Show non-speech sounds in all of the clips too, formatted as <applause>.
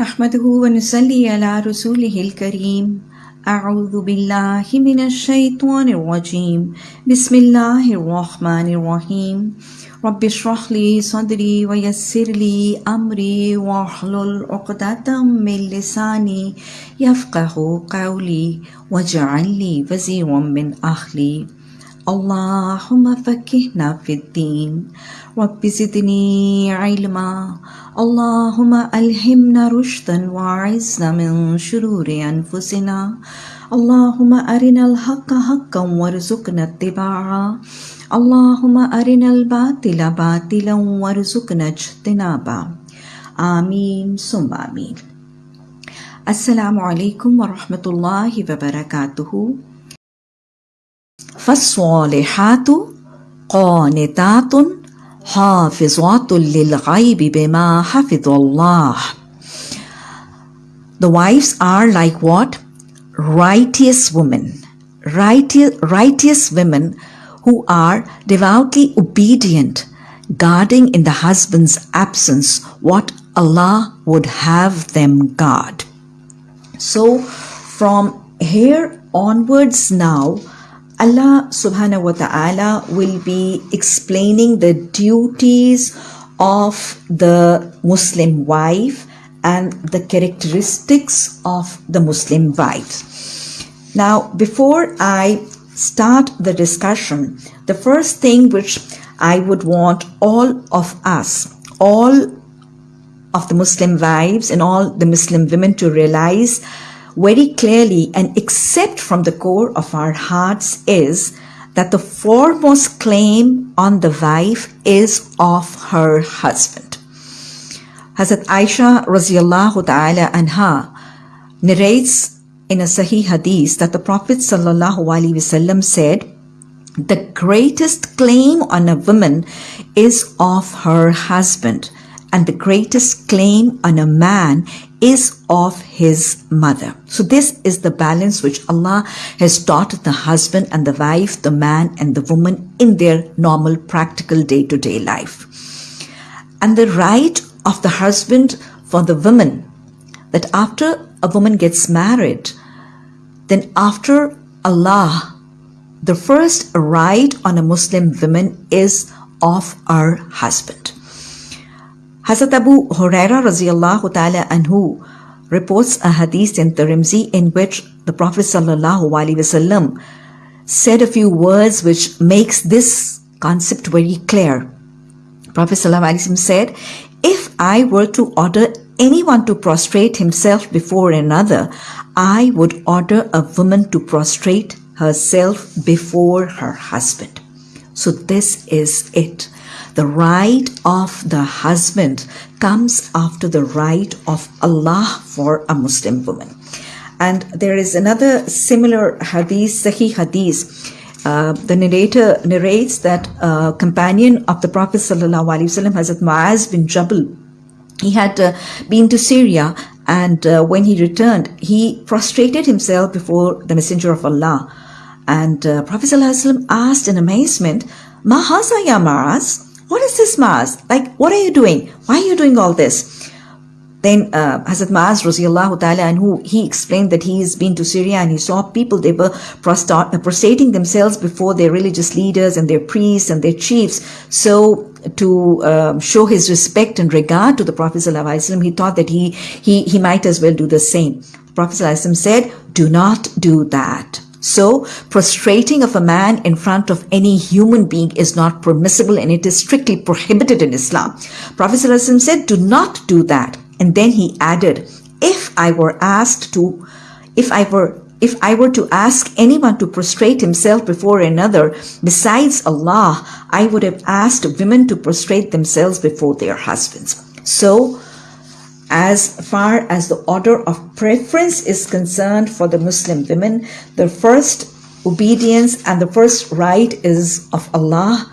نحمده ونصلي على رسوله الكريم. أعوذ بالله من الشيطان الرجيم. بسم الله الرحمن الرحيم. رب اشرح لي صدري ويسر لي أمري واحلل عقدة من لساني يفقه قولي واجعل لي وزيرا من أهلي. اللهم فكهنا في الدين. رب زدني علما. اللهم ألهمنا رشدا وأعزنا من شرور أنفسنا. اللهم أرنا الحق حقا وارزقنا اتباعه. اللهم أرنا الباطل باطلا وارزقنا اجتنابه. آمين ثم آمين. السلام عليكم ورحمة الله وبركاته. فالصالحات قانتات حافظات للغيب بما حفظ الله The wives are like what? Righteous women. Righteous, righteous women who are devoutly obedient, guarding in the husband's absence what Allah would have them guard. So, from here onwards now, Allah subhanahu wa ta'ala will be explaining the duties of the Muslim wife and the characteristics of the Muslim wife. Now, before I start the discussion, the first thing which I would want all of us, all of the Muslim wives and all the Muslim women to realize very clearly and accept from the core of our hearts is that the foremost claim on the wife is of her husband. Hazrat Aisha radiallahu ta'ala anha narrates in a Sahih Hadith that the Prophet sallallahu alaihi wasallam said, the greatest claim on a woman is of her husband and the greatest claim on a man is of his mother. So this is the balance which Allah has taught the husband and the wife, the man and the woman in their normal practical day-to-day life. And the right of the husband for the woman that after a woman gets married, then after Allah, the first right on a Muslim woman is of her husband. Hazrat Abu Huraira radiallahu ta'ala anhu reports a hadith in Tirmidhi in which the Prophet sallallahu alaihi wasallam said a few words which makes this concept very clear. Prophet sallallahu alaihi wasallam said, if I were to order anyone to prostrate himself before another, I would order a woman to prostrate herself before her husband. So this is it. The right of the husband comes after the right of Allah for a Muslim woman. And there is another similar hadith, Sahih hadith. Uh, the narrator narrates that a companion of the Prophet Wasallam, Hazrat Muaz bin Jabal, he had uh, been to Syria and uh, when he returned, he prostrated himself before the Messenger of Allah. And uh, Prophet ﷺ asked in amazement, Mahaza ya? What is this Maaz? Like, what are you doing? Why are you doing all this? Then uh, Hazrat Maaz radiallahu ta'ala anhu he explained that he has been to Syria and he saw people, they were prostrating themselves before their religious leaders and their priests and their chiefs. So to um, show his respect and regard to the Prophet he thought that he, he, he might as well do the same. The Prophet said, do not do that. So, prostrating of a man in front of any human being is not permissible and it is strictly prohibited in Islam. Prophet ﷺ said, do not do that. And then he added, if I were asked to, if I were if I were to ask anyone to prostrate himself before another besides Allah, I would have asked women to prostrate themselves before their husbands. So, as far as the order of preference is concerned for the Muslim women, the first obedience and the first right is of Allah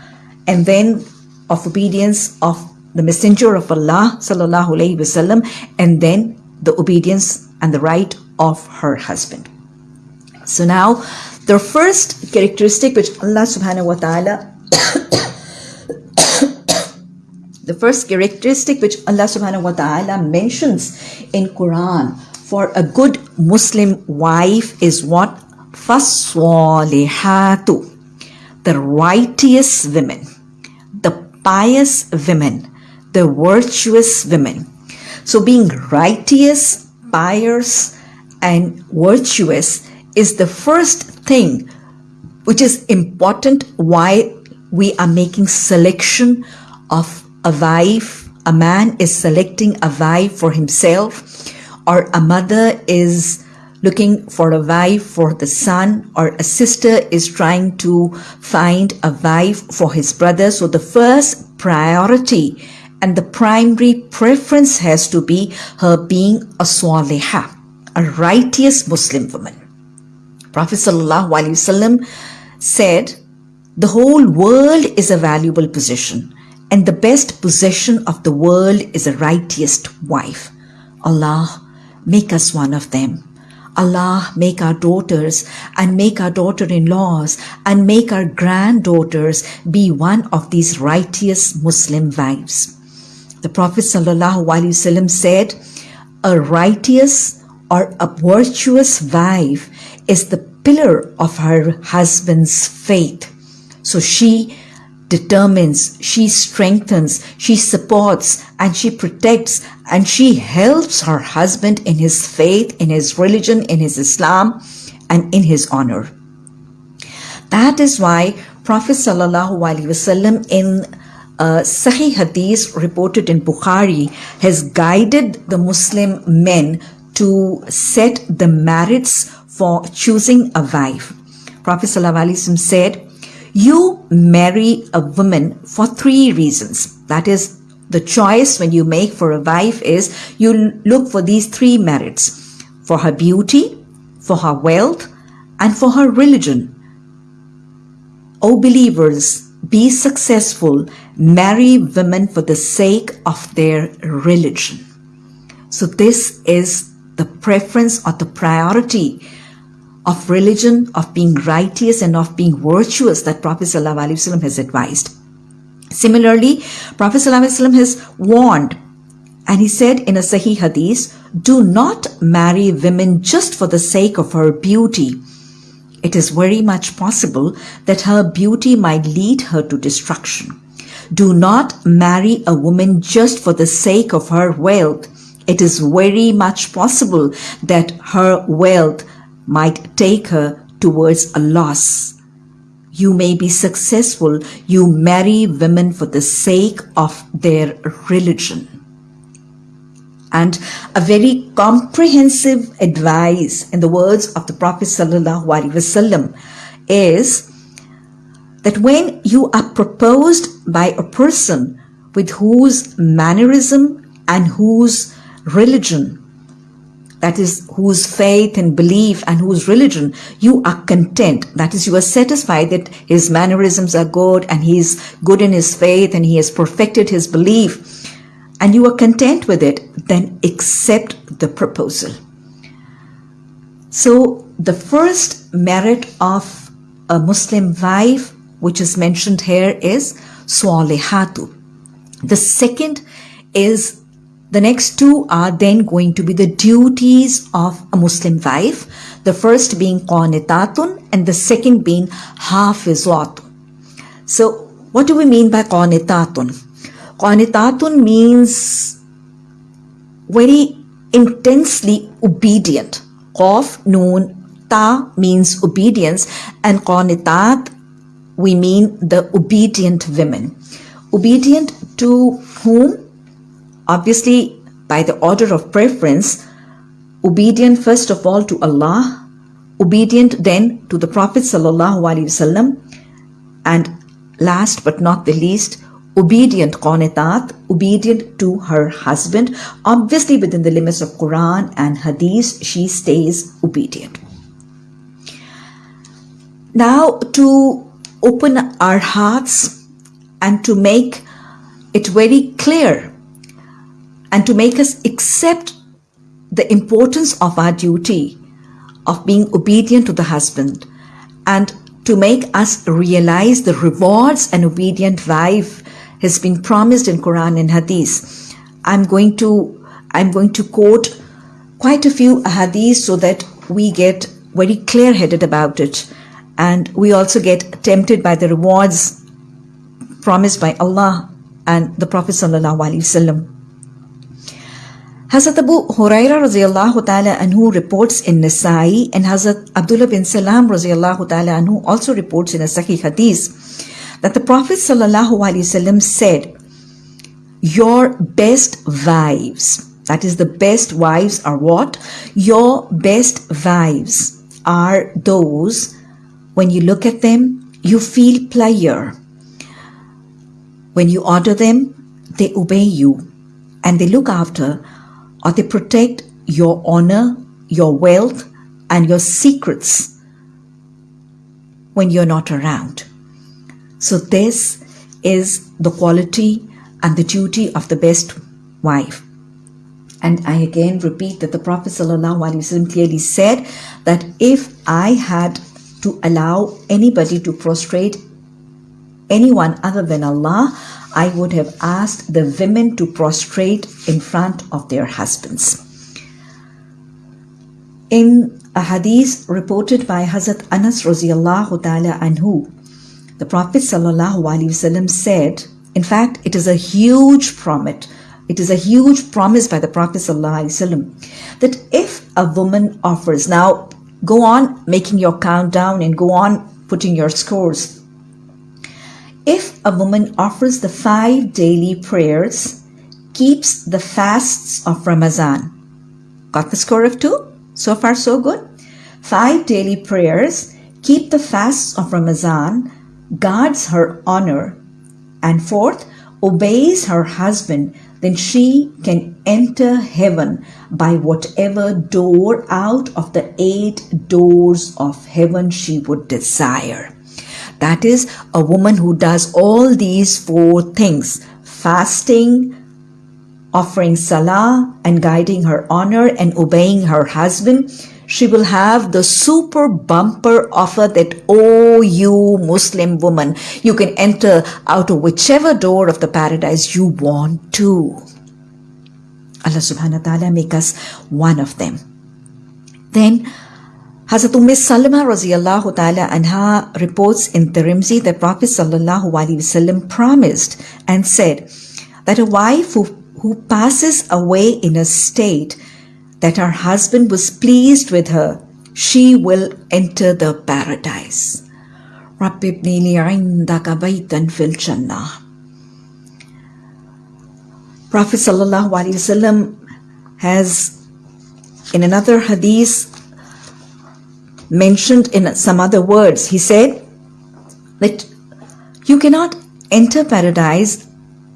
and then of obedience of the messenger of Allah sallallahu alaihi wasallam and then the obedience and the right of her husband. So now the first characteristic which Allah subhanahu wa ta'ala The first characteristic which Allah subhanahu wa ta'ala mentions in Quran for a good Muslim wife is what? Faswalihatu. The righteous women, the pious women, the virtuous women. So being righteous, pious and virtuous is the first thing which is important why we are making selection of a wife, a man is selecting a wife for himself, or a mother is looking for a wife for the son, or a sister is trying to find a wife for his brother. So the first priority and the primary preference has to be her being a swaliha, a righteous Muslim woman. Prophet ﷺ said, the whole world is a valuable possession and the best possession of the world is a righteous wife. Allah, make us one of them. Allah, make our daughters and make our daughter-in-laws and make our granddaughters be one of these righteous Muslim wives. The Prophet ﷺ said, a righteous or a virtuous wife is the pillar of her husband's faith. So she determines, she strengthens, she supports, and she protects, and she helps her husband in his faith, in his religion, in his Islam, and in his honor. That is why Prophet Wasallam in uh, Sahih Hadith reported in Bukhari has guided the Muslim men to set the merits for choosing a wife. Prophet Wasallam said, you marry a woman for three reasons. That is, the choice when you make for a wife is you look for these three merits for her beauty, for her wealth, and for her religion. O believers, be successful, marry women for the sake of their religion. So, this is the preference or the priority of religion, of being righteous and of being virtuous that Prophet ﷺ has advised. Similarly, Prophet ﷺ has warned and he said in a Sahih Hadith, do not marry women just for the sake of her beauty. It is very much possible that her beauty might lead her to destruction. Do not marry a woman just for the sake of her wealth. It is very much possible that her wealth might take her towards a loss. You may be successful. You marry women for the sake of their religion. And a very comprehensive advice in the words of the Prophet Wasallam is that when you are proposed by a person with whose mannerism and whose religion that is whose faith and belief and whose religion you are content. That is you are satisfied that his mannerisms are good and he is good in his faith and he has perfected his belief and you are content with it then accept the proposal. So the first merit of a muslim wife which is mentioned here is swalihatu. The second is the next two are then going to be the duties of a Muslim wife. The first being qanitatun and the second being hafizatun. So what do we mean by qanitatun? Qanitatun means very intensely obedient. Qaf, noon, ta means obedience and qanitat we mean the obedient women. Obedient to whom? Obviously by the order of preference, obedient first of all to Allah, obedient then to the Prophet Wasallam, and last but not the least, obedient qanitat, obedient to her husband. Obviously within the limits of Quran and Hadith, she stays obedient. Now to open our hearts and to make it very clear and to make us accept the importance of our duty of being obedient to the husband and to make us realize the rewards an obedient wife has been promised in Quran and Hadith. I'm going to I'm going to quote quite a few hadiths so that we get very clear-headed about it and we also get tempted by the rewards promised by Allah and the Prophet sallallahu alaihi wasallam. Hazrat Abu Huraira radiallahu ta'ala anhu reports in Nasai and Hazrat Abdullah bin Salam radiallahu ta'ala anhu also reports in a Sahih Hadith that the Prophet sallallahu alaihi wasallam said, Your best wives, that is the best wives are what? Your best wives are those when you look at them, you feel pleasure. When you order them, they obey you and they look after or they protect your honor, your wealth, and your secrets when you're not around. So, this is the quality and the duty of the best wife. And I again repeat that the Prophet ﷺ clearly said that if I had to allow anybody to prostrate anyone other than Allah, I would have asked the women to prostrate in front of their husbands. In a hadith reported by Hazrat Anas radiallahu ta'ala anhu, the Prophet said, in fact, it is a huge promise. It is a huge promise by the Prophet that if a woman offers, now go on making your countdown and go on putting your scores if a woman offers the five daily prayers, keeps the fasts of Ramadan, got the score of two? So far, so good. Five daily prayers, keep the fasts of Ramadan, guards her honor, and fourth, obeys her husband, then she can enter heaven by whatever door out of the eight doors of heaven she would desire. That is a woman who does all these four things fasting, offering salah and guiding her honor and obeying her husband. She will have the super bumper offer that, oh, you Muslim woman, you can enter out of whichever door of the paradise you want to. Allah subhanahu wa ta'ala make us one of them. Then Hazrat Umm Salama radiallahu ta'ala anha reports in Tirmidhi that Prophet sallallahu alaihi wasallam promised and said that a wife who, who passes away in a state that her husband was pleased with her, she will enter the paradise. Prophet sallallahu alaihi wasallam has in another hadith mentioned in some other words. He said that you cannot enter paradise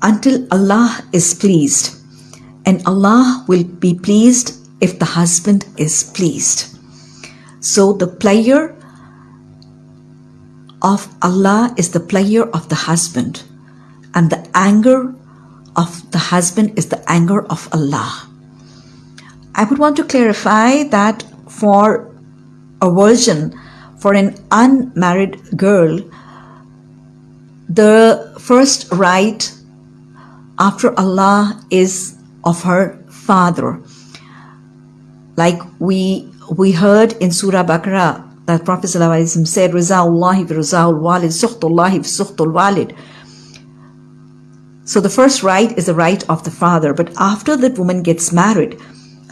until Allah is pleased, and Allah will be pleased if the husband is pleased. So the pleasure of Allah is the pleasure of the husband, and the anger of the husband is the anger of Allah. I would want to clarify that for a virgin, for an unmarried girl, the first right after Allah is of her father. Like we we heard in Surah Baqarah that Prophet ﷺ said, Rizaullahi rizaul walid, suhtullahi suhtul walid. So the first right is the right of the father. But after that woman gets married,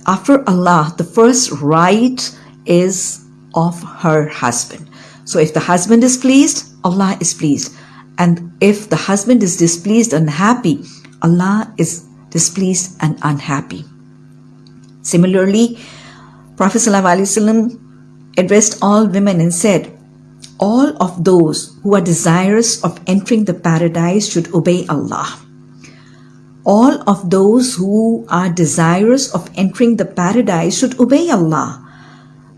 after Allah, the first right is of her husband. So if the husband is pleased, Allah is pleased. And if the husband is displeased and unhappy, Allah is displeased and unhappy. Similarly, Prophet ﷺ addressed all women and said, All of those who are desirous of entering the paradise should obey Allah. All of those who are desirous of entering the paradise should obey Allah.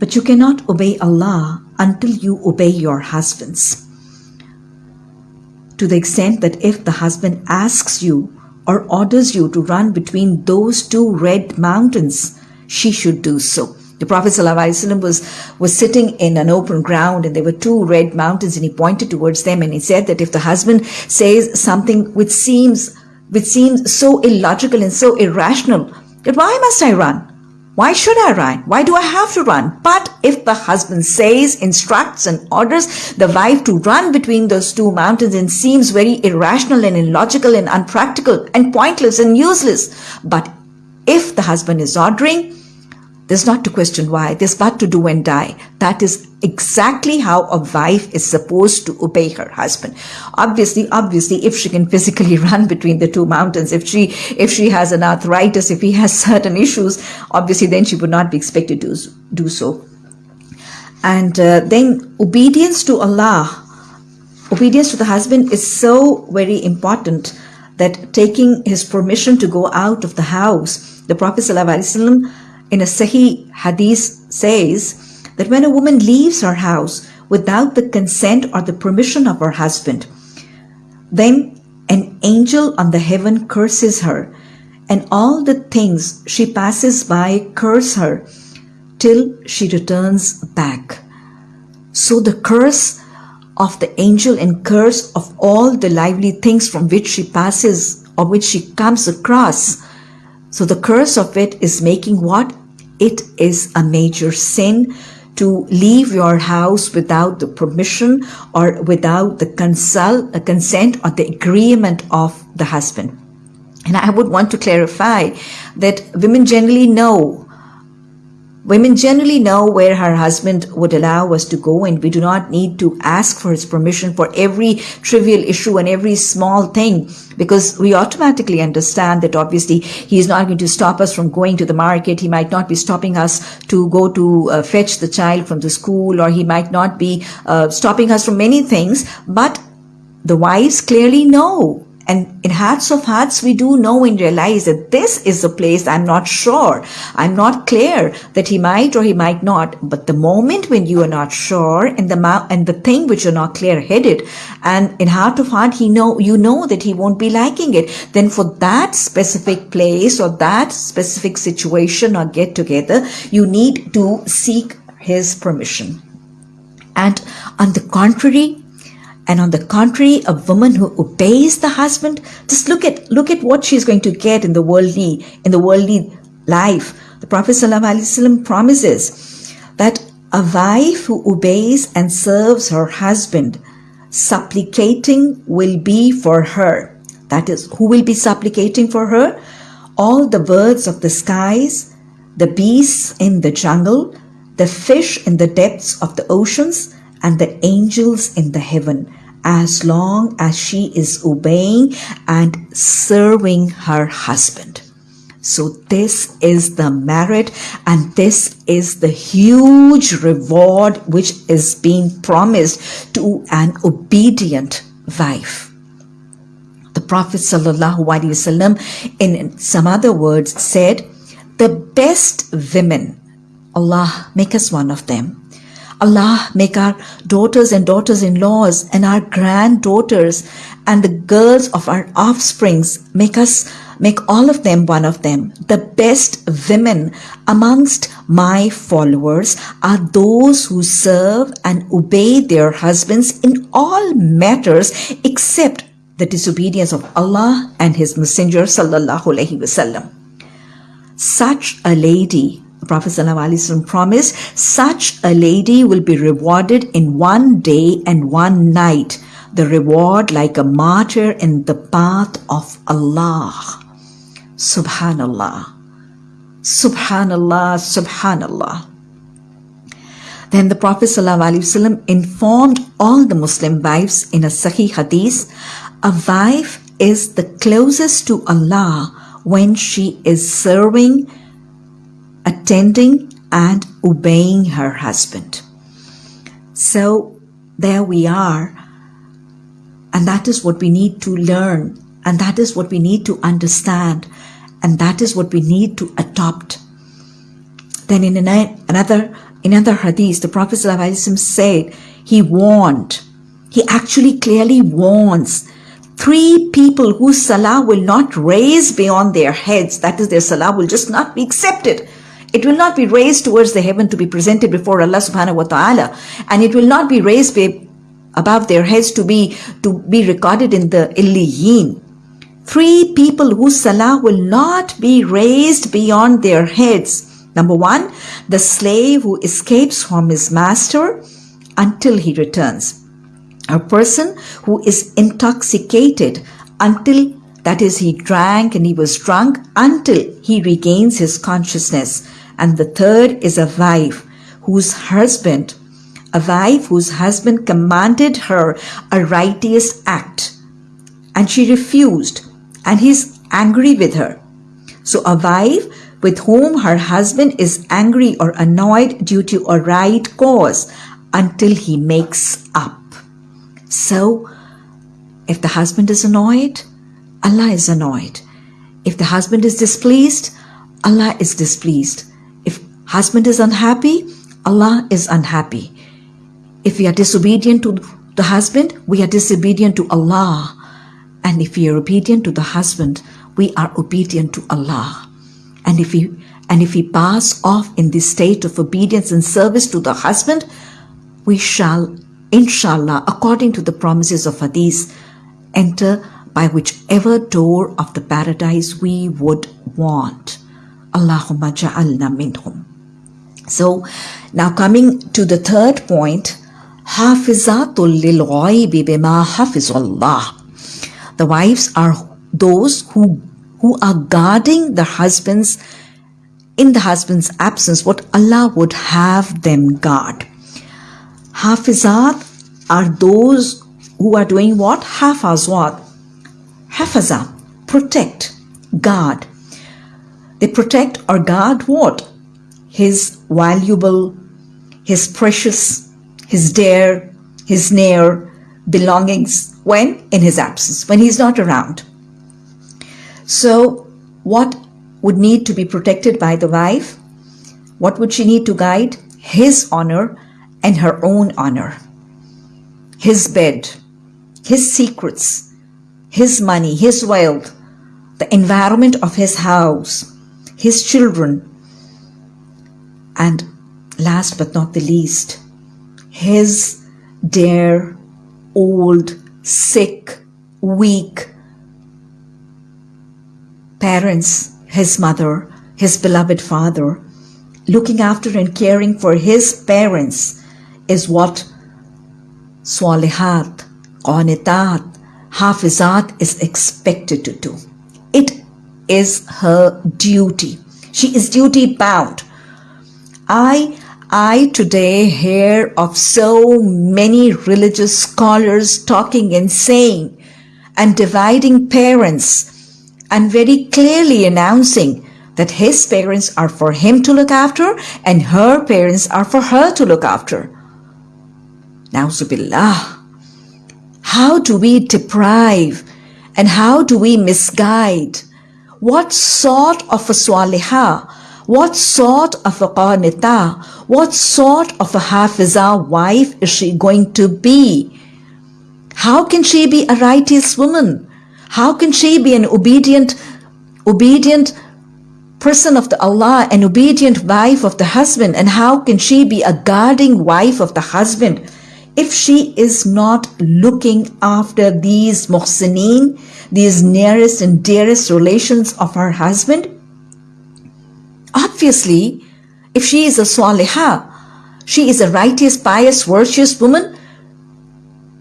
But you cannot obey Allah until you obey your husbands. To the extent that if the husband asks you or orders you to run between those two red mountains, she should do so. The Prophet ﷺ was, was sitting in an open ground and there were two red mountains and he pointed towards them and he said that if the husband says something which seems, which seems so illogical and so irrational, that why must I run? Why should I run? Why do I have to run? But if the husband says, instructs and orders the wife to run between those two mountains and seems very irrational and illogical and unpractical and pointless and useless. But if the husband is ordering, there's not to question why, there's but to do and die. That is exactly how a wife is supposed to obey her husband. Obviously, obviously, if she can physically <laughs> run between the two mountains, if she, if she has an arthritis, if he has <laughs> certain issues, obviously then she would not be expected to do so. And uh, then obedience to Allah, obedience to the husband is so very important that taking his permission to go out of the house, the Prophet ﷺ in a Sahih hadith says that when a woman leaves her house without the consent or the permission of her husband, then an angel on the heaven curses her, and all the things she passes by curse her till she returns back. So the curse of the angel and curse of all the lively things from which she passes or which she comes across. So the curse of it is making what? It is a major sin to leave your house without the permission or without the consult, uh, consent or the agreement of the husband. And I would want to clarify that women generally know Women generally know where her husband would allow us to go and we do not need to ask for his permission for every trivial issue and every small thing because we automatically understand that obviously he is not going to stop us from going to the market. He might not be stopping us to go to uh, fetch the child from the school or he might not be uh, stopping us from many things. But the wives clearly know and in hearts of hearts, we do know and realize that this is a place I'm not sure. I'm not clear that he might or he might not. But the moment when you are not sure and the and the thing which you're not clear headed and in heart of heart, he know, you know that he won't be liking it. Then for that specific place or that specific situation or get together, you need to seek his permission. And on the contrary, and on the contrary, a woman who obeys the husband, just look at look at what she's going to get in the worldly in the worldly life. The Prophet ﷺ promises that a wife who obeys and serves her husband, supplicating will be for her. That is, who will be supplicating for her? All the birds of the skies, the beasts in the jungle, the fish in the depths of the oceans, and the angels in the heaven as long as she is obeying and serving her husband. So this is the merit and this is the huge reward which is being promised to an obedient wife. The Prophet ﷺ in some other words said, the best women, Allah make us one of them, Allah make our daughters and daughters-in-laws and our granddaughters and the girls of our offsprings make us make all of them one of them. The best women amongst my followers are those who serve and obey their husbands in all matters except the disobedience of Allah and His Messenger sallallahu alaihi wasallam. Such a lady Prophet ﷺ promised, such a lady will be rewarded in one day and one night, the reward like a martyr in the path of Allah. Subhanallah. Subhanallah, Subhanallah. Then the Prophet ﷺ informed all the Muslim wives in a Sahih Hadith, a wife is the closest to Allah when she is serving attending and obeying her husband. So there we are. And that is what we need to learn. And that is what we need to understand. And that is what we need to adopt. Then in another, another hadith, the Prophet said, he warned, he actually clearly warns three people whose salah will not raise beyond their heads. That is, their salah will just not be accepted It will not be raised towards the heaven to be presented before Allah subhanahu wa ta'ala. And it will not be raised above their heads to be, to be recorded in the Illiyin. Three people whose salah will not be raised beyond their heads. Number one, the slave who escapes from his master until he returns. A person who is intoxicated until that is he drank and he was drunk until he regains his consciousness. And the third is a wife whose husband, a wife whose husband commanded her a righteous act and she refused and he's angry with her. So a wife with whom her husband is angry or annoyed due to a right cause until he makes up. So, if the husband is annoyed, Allah is annoyed. If the husband is displeased, Allah is displeased. Husband is unhappy, Allah is unhappy. If we are disobedient to the husband, we are disobedient to Allah. And if we are obedient to the husband, we are obedient to Allah. And if we and if we pass off in this state of obedience and service to the husband, we shall, inshallah, according to the promises of Hadith, enter by whichever door of the paradise we would want. Allahumma ja'alna minhum. So now coming to the third point, hafizatul lil bima hafizullah. The wives are those who who are guarding the husbands in the husband's absence what Allah would have them guard. Hafizat are those who are doing what? Hafazwat. Hafaza, protect, guard. They protect or guard what? His valuable, his precious, his dear, his near belongings when? In his absence, when he's not around. So, what would need to be protected by the wife? What would she need to guide? His honor and her own honor. His bed, his secrets, his money, his wealth, the environment of his house, his children, and last but not the least, his dear, old, sick, weak parents, his mother, his beloved father, looking after and caring for his parents is what Swalihat, Qanitat, Hafizat is expected to do. It is her duty. She is duty bound. I I today hear of so many religious scholars talking and saying and dividing parents and very clearly announcing that his parents are for him to look after and her parents are for her to look after. Now, Zubillah, how do we deprive and how do we misguide? What sort of a swaliha? What sort of a qanita? What sort of a hafiza wife is she going to be? How can she be a righteous woman? How can she be an obedient, obedient person of the Allah, an obedient wife of the husband? And how can she be a guarding wife of the husband? if she is not looking after these muhsineen, these nearest and dearest relations of her husband, obviously, if she is a swaliha, she is a righteous, pious, virtuous woman,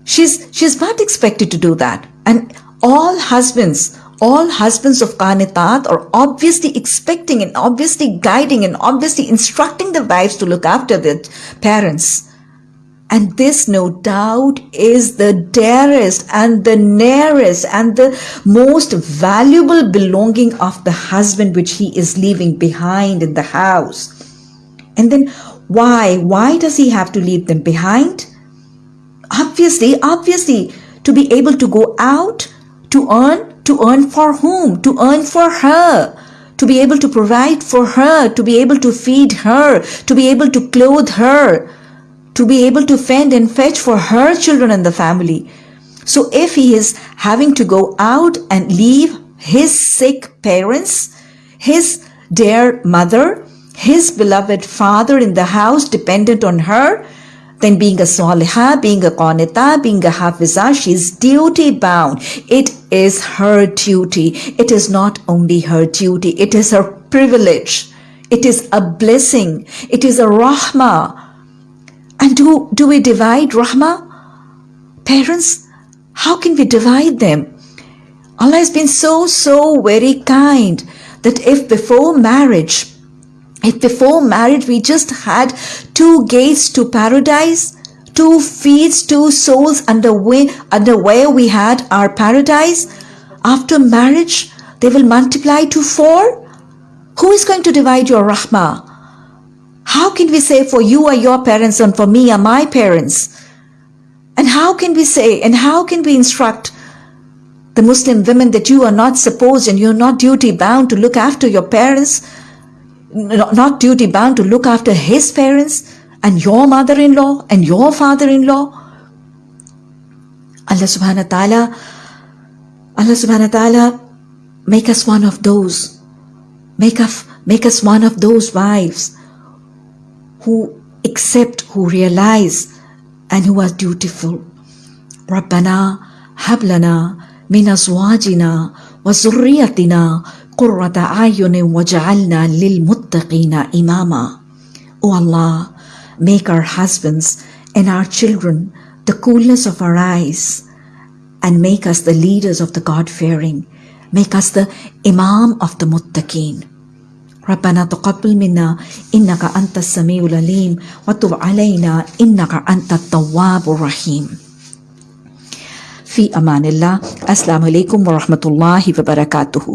she's, she's not expected to do that. And all husbands, all husbands of qanitat are obviously expecting and obviously guiding and obviously instructing the wives to look after their parents. And this, no doubt, is the dearest and the nearest and the most valuable belonging of the husband which he is leaving behind in the house. And then why? Why does he have to leave them behind? Obviously, obviously, to be able to go out to earn, to earn for whom? To earn for her to be able to provide for her, to be able to feed her, to be able to clothe her, to be able to fend and fetch for her children and the family. So if he is having to go out and leave his sick parents, his dear mother, his beloved father in the house dependent on her, then being a salihah, being a qanita, being a hafiza, she's duty bound. It is her duty. It is not only her duty, it is her privilege. It is a blessing. It is a rahmah. And do, do we divide Rahma? Parents, how can we divide them? Allah has been so, so very kind that if before marriage, if before marriage we just had two gates to paradise, two feet, two souls under, way, under where we had our paradise, after marriage they will multiply to four? Who is going to divide your rahmah? How can we say for you are your parents and for me are my parents? And how can we say and how can we instruct the Muslim women that you are not supposed and you're not duty bound to look after your parents? not duty bound to look after his parents and your mother-in-law and your father-in-law. Allah subhanahu wa ta'ala, Allah subhanahu wa ta'ala, make us one of those. Make us, make us one of those wives who accept, who realize, and who are dutiful. ربنا هب لنا من أزواجنا وذريتنا قرة أعين وجعلنا للمتقين إماما O Allah, make our husbands and our children the coolness of our eyes and make us the leaders of the God-fearing. Make us the Imam of the Muttaqeen. ربنا تقبل منا إنك أنت السميع العليم وتب علينا إنك أنت التواب الرحيم. في أمان الله السلام عليكم ورحمة الله وبركاته.